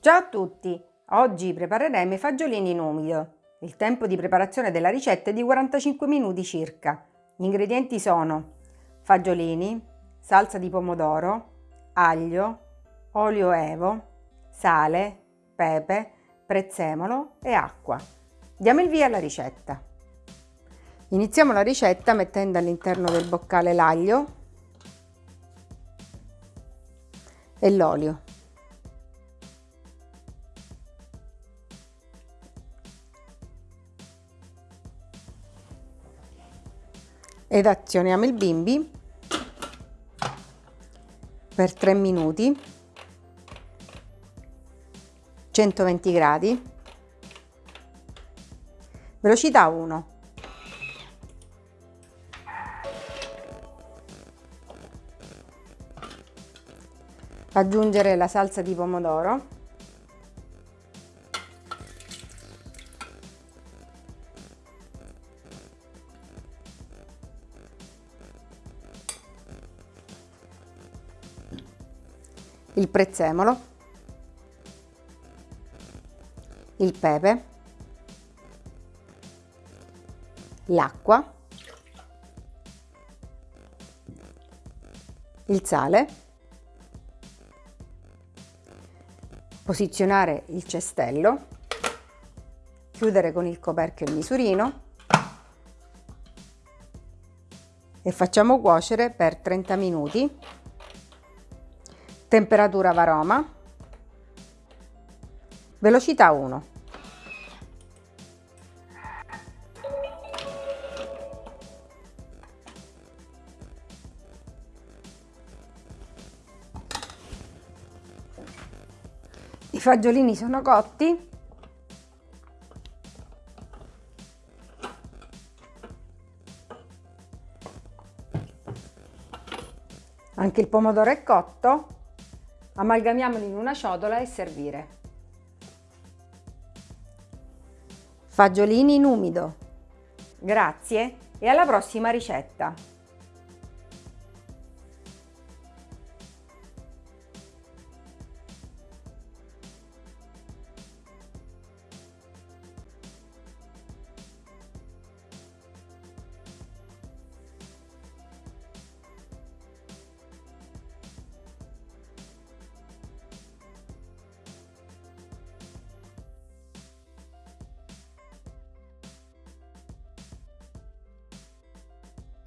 Ciao a tutti! Oggi prepareremo i fagiolini in umido. Il tempo di preparazione della ricetta è di 45 minuti circa. Gli ingredienti sono fagiolini, salsa di pomodoro, aglio, olio evo, sale, pepe, prezzemolo e acqua. Diamo il via alla ricetta. Iniziamo la ricetta mettendo all'interno del boccale l'aglio e l'olio. Ed azioniamo il bimbi per 3 minuti. 120 gradi. Velocità 1 aggiungere la salsa di pomodoro il prezzemolo, il pepe, l'acqua, il sale, posizionare il cestello, chiudere con il coperchio il misurino e facciamo cuocere per 30 minuti temperatura varoma, velocità 1. I fagiolini sono cotti. Anche il pomodoro è cotto. Amalgamiamoli in una ciotola e servire. Fagiolini in umido. Grazie e alla prossima ricetta!